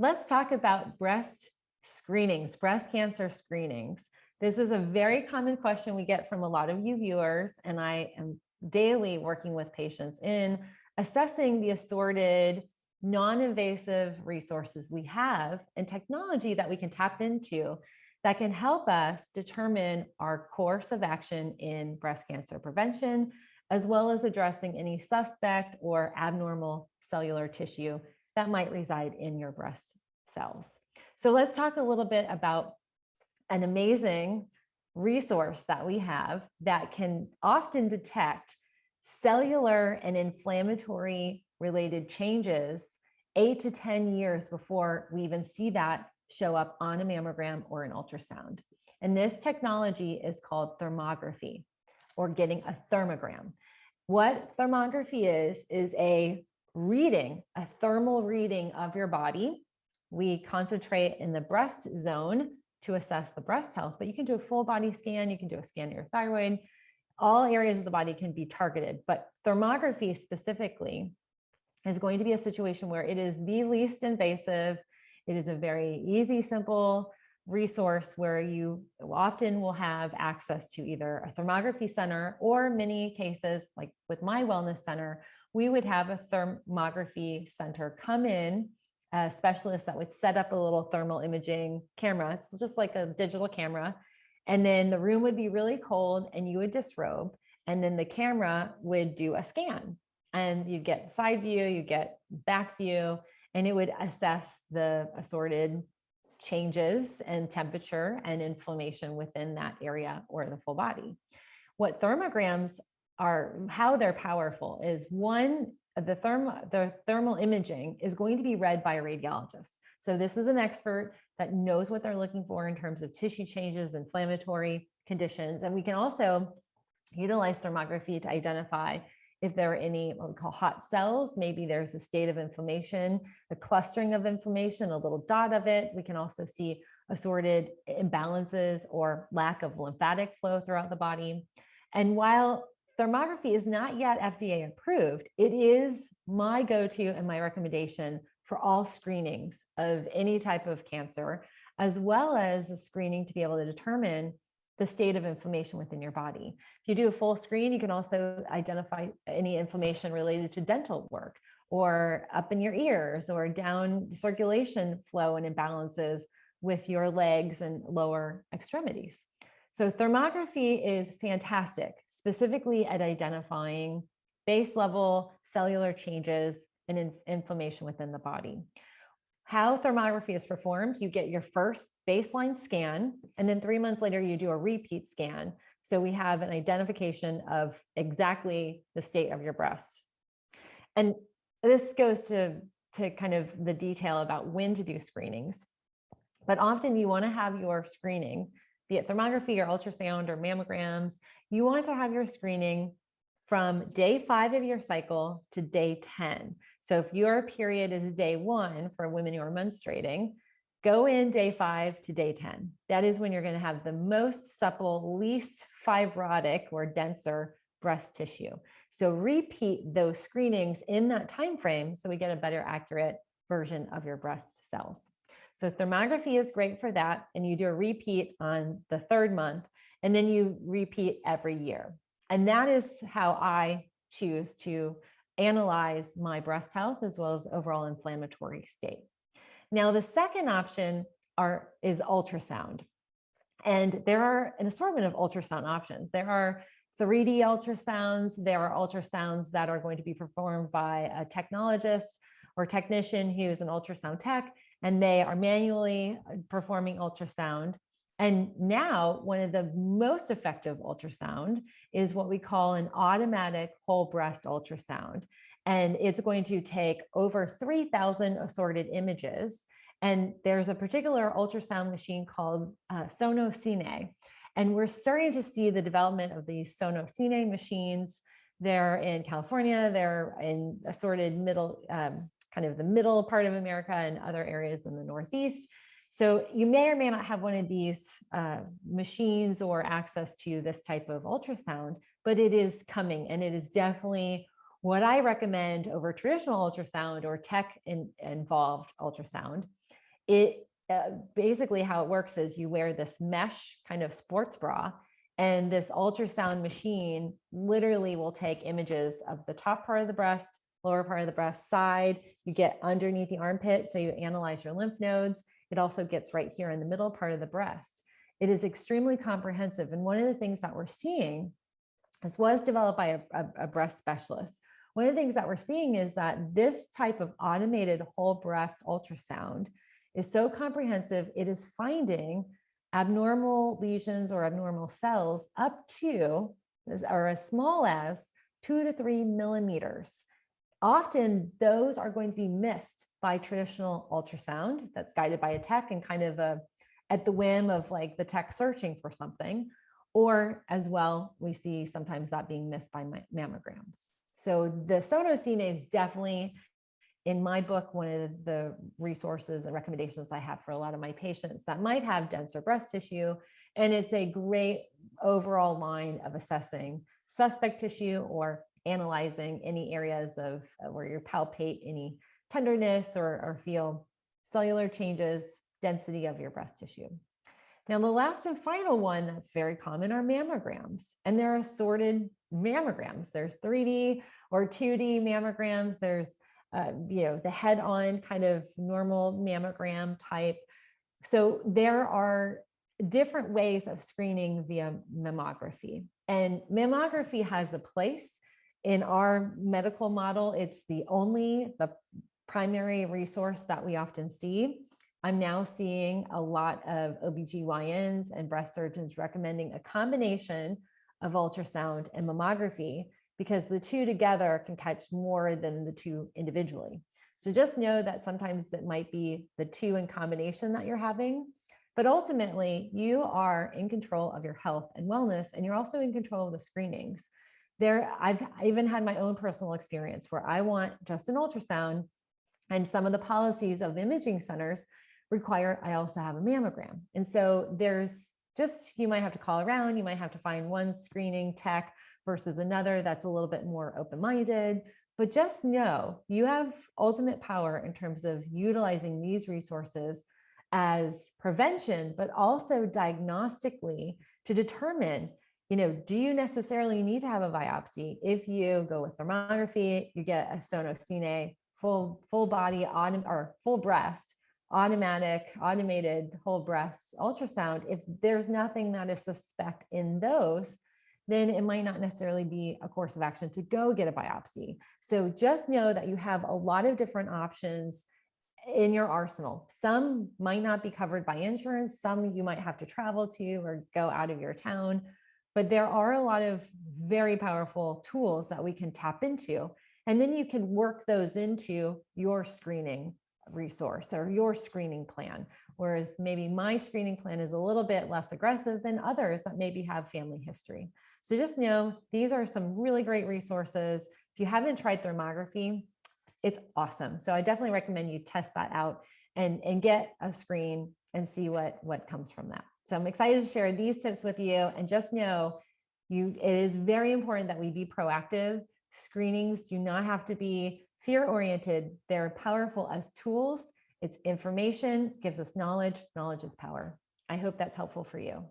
let's talk about breast screenings, breast cancer screenings. This is a very common question we get from a lot of you viewers, and I am daily working with patients in assessing the assorted non-invasive resources we have and technology that we can tap into that can help us determine our course of action in breast cancer prevention, as well as addressing any suspect or abnormal cellular tissue that might reside in your breast cells. So let's talk a little bit about an amazing resource that we have that can often detect cellular and inflammatory related changes eight to 10 years before we even see that show up on a mammogram or an ultrasound. And this technology is called thermography or getting a thermogram. What thermography is, is a reading, a thermal reading of your body. We concentrate in the breast zone to assess the breast health, but you can do a full body scan, you can do a scan of your thyroid, all areas of the body can be targeted, but thermography specifically is going to be a situation where it is the least invasive. It is a very easy, simple resource where you often will have access to either a thermography center or many cases like with my wellness center, we would have a thermography center come in, a specialist that would set up a little thermal imaging camera. It's just like a digital camera. And then the room would be really cold and you would disrobe and then the camera would do a scan and you get side view, you get back view, and it would assess the assorted changes and temperature and inflammation within that area or the full body. What thermograms are, how they're powerful is one, the, therm, the thermal imaging is going to be read by a radiologist. So this is an expert that knows what they're looking for in terms of tissue changes, inflammatory conditions. And we can also utilize thermography to identify if there are any what we call hot cells, maybe there's a state of inflammation, a clustering of inflammation, a little dot of it. We can also see assorted imbalances or lack of lymphatic flow throughout the body. And while thermography is not yet FDA approved, it is my go-to and my recommendation for all screenings of any type of cancer, as well as a screening to be able to determine the state of inflammation within your body. If you do a full screen, you can also identify any inflammation related to dental work or up in your ears or down circulation flow and imbalances with your legs and lower extremities. So thermography is fantastic, specifically at identifying base level cellular changes and in inflammation within the body how thermography is performed, you get your first baseline scan, and then three months later, you do a repeat scan. So we have an identification of exactly the state of your breast. And this goes to, to kind of the detail about when to do screenings. But often you want to have your screening, be it thermography or ultrasound or mammograms, you want to have your screening from day five of your cycle to day 10. So if your period is day one for women who are menstruating, go in day five to day 10. That is when you're going to have the most supple, least fibrotic or denser breast tissue. So repeat those screenings in that time frame so we get a better accurate version of your breast cells. So thermography is great for that. And you do a repeat on the third month, and then you repeat every year. And that is how I choose to analyze my breast health as well as overall inflammatory state. Now, the second option are, is ultrasound. And there are an assortment of ultrasound options. There are 3D ultrasounds. There are ultrasounds that are going to be performed by a technologist or technician who's an ultrasound tech, and they are manually uh, performing ultrasound. And now one of the most effective ultrasound is what we call an automatic whole breast ultrasound. And it's going to take over 3000 assorted images. And there's a particular ultrasound machine called uh, SonoCine. And we're starting to see the development of these SonoCine machines. They're in California, they're in assorted middle, um, kind of the middle part of America and other areas in the Northeast. So you may or may not have one of these uh, machines or access to this type of ultrasound, but it is coming and it is definitely what I recommend over traditional ultrasound or tech in, involved ultrasound, it uh, basically how it works is you wear this mesh kind of sports bra and this ultrasound machine literally will take images of the top part of the breast, lower part of the breast side. You get underneath the armpit. So you analyze your lymph nodes. It also gets right here in the middle part of the breast. It is extremely comprehensive. And one of the things that we're seeing, this was developed by a, a, a breast specialist. One of the things that we're seeing is that this type of automated whole breast ultrasound is so comprehensive, it is finding abnormal lesions or abnormal cells up to, or as small as two to three millimeters. Often those are going to be missed by traditional ultrasound that's guided by a tech and kind of a, at the whim of like the tech searching for something. Or as well, we see sometimes that being missed by mammograms. So the SonoCine is definitely in my book, one of the resources and recommendations I have for a lot of my patients that might have denser breast tissue. And it's a great overall line of assessing suspect tissue or analyzing any areas of uh, where you palpate any tenderness or, or feel cellular changes, density of your breast tissue. Now, the last and final one that's very common are mammograms, and there are assorted mammograms. There's 3D or 2D mammograms. There's uh, you know, the head-on kind of normal mammogram type. So there are different ways of screening via mammography. And mammography has a place in our medical model. It's the only, the primary resource that we often see. I'm now seeing a lot of OBGYNs and breast surgeons recommending a combination of ultrasound and mammography because the two together can catch more than the two individually. So just know that sometimes it might be the two in combination that you're having, but ultimately you are in control of your health and wellness, and you're also in control of the screenings. There, I've even had my own personal experience where I want just an ultrasound and some of the policies of imaging centers require I also have a mammogram. And so there's just, you might have to call around, you might have to find one screening tech versus another that's a little bit more open-minded. But just know you have ultimate power in terms of utilizing these resources as prevention, but also diagnostically to determine, you know, do you necessarily need to have a biopsy? If you go with thermography, you get a SonoCine full, full body on or full breast, automatic, automated whole breast ultrasound. If there's nothing that is suspect in those, then it might not necessarily be a course of action to go get a biopsy. So just know that you have a lot of different options in your arsenal. Some might not be covered by insurance. Some you might have to travel to or go out of your town. But there are a lot of very powerful tools that we can tap into. And then you can work those into your screening resource or your screening plan. Whereas maybe my screening plan is a little bit less aggressive than others that maybe have family history. So just know these are some really great resources. If you haven't tried thermography, it's awesome. So I definitely recommend you test that out and, and get a screen and see what, what comes from that. So I'm excited to share these tips with you and just know you, it is very important that we be proactive. Screenings do not have to be fear oriented. They're powerful as tools. It's information, gives us knowledge. Knowledge is power. I hope that's helpful for you.